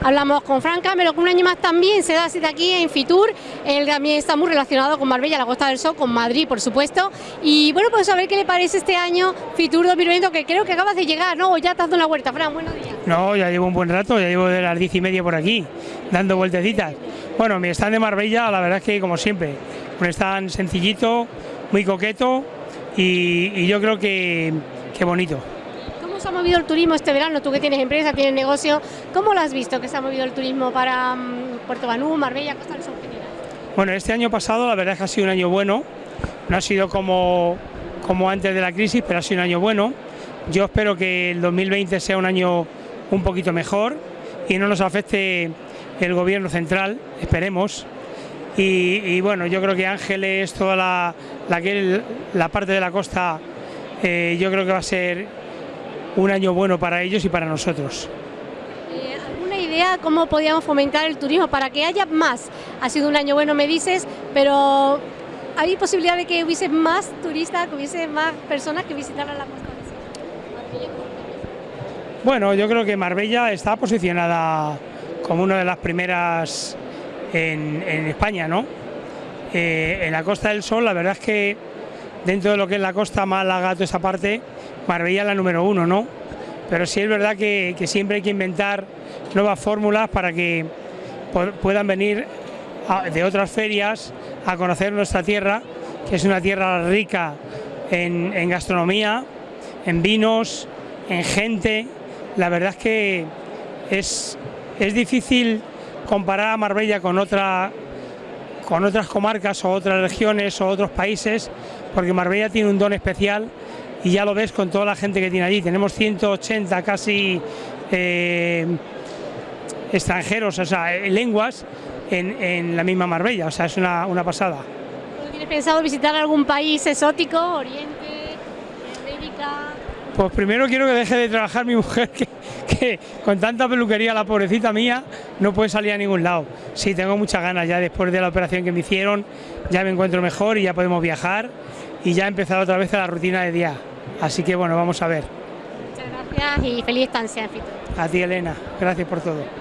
Hablamos con Fran Camero, que un año más también se da cita aquí en Fitur, él también está muy relacionado con Marbella, la Costa del Sol, con Madrid, por supuesto. Y bueno, pues a ver qué le parece este año Fitur 2020, que creo que acabas de llegar, ¿no? O ya has dado una vuelta, Fran, buenos días. No, ya llevo un buen rato, ya llevo de las diez y media por aquí, dando vueltecitas. Bueno, mi stand de Marbella, la verdad es que como siempre, un stand sencillito, muy coqueto y, y yo creo que, que bonito. ¿Cómo se ha movido el turismo este verano? Tú que tienes empresa, tienes negocio, ¿cómo lo has visto que se ha movido el turismo para mm, Puerto Banú, Marbella, Costa del Sol? Bueno, este año pasado la verdad es que ha sido un año bueno, no ha sido como, como antes de la crisis, pero ha sido un año bueno. Yo espero que el 2020 sea un año un poquito mejor y no nos afecte el gobierno central, esperemos. Y, bueno, yo creo que Ángeles, toda la, la, la parte de la costa, eh, yo creo que va a ser un año bueno para ellos y para nosotros. Eh, ¿Alguna idea cómo podíamos fomentar el turismo para que haya más? Ha sido un año bueno, me dices, pero ¿hay posibilidad de que hubiese más turistas, que hubiese más personas que visitaran la Costa del Sol? Marbella, Bueno, yo creo que Marbella está posicionada como una de las primeras en, en España, ¿no? Eh, en la Costa del Sol, la verdad es que dentro de lo que es la costa Málaga, toda esa parte, Marbella la número uno, ¿no? Pero sí es verdad que, siempre hay que inventar nuevas fórmulas para que pu- puedan venir de otras ferias a conocer nuestra tierra, que es una tierra rica en, en gastronomía, en vinos, en gente. La verdad es que es, es difícil comparar a Marbella con otra con otras comarcas o otras regiones o otros países, porque Marbella tiene un don especial y ya lo ves con toda la gente que tiene allí. Tenemos 180 casi eh, extranjeros, o sea, eh, lenguas en, en la misma Marbella, o sea, es una, una pasada. ¿No ¿Tienes pensado visitar algún país exótico, Oriente, América? Pues primero quiero que deje de trabajar mi mujer, que, que con tanta peluquería, la pobrecita mía, no puede salir a ningún lado. Sí, tengo muchas ganas ya después de la operación que me hicieron, ya me encuentro mejor y ya podemos viajar y ya he empezado otra vez la rutina de día. Así que bueno, vamos a ver. Muchas gracias y feliz estancia en. A ti Elena, gracias por todo.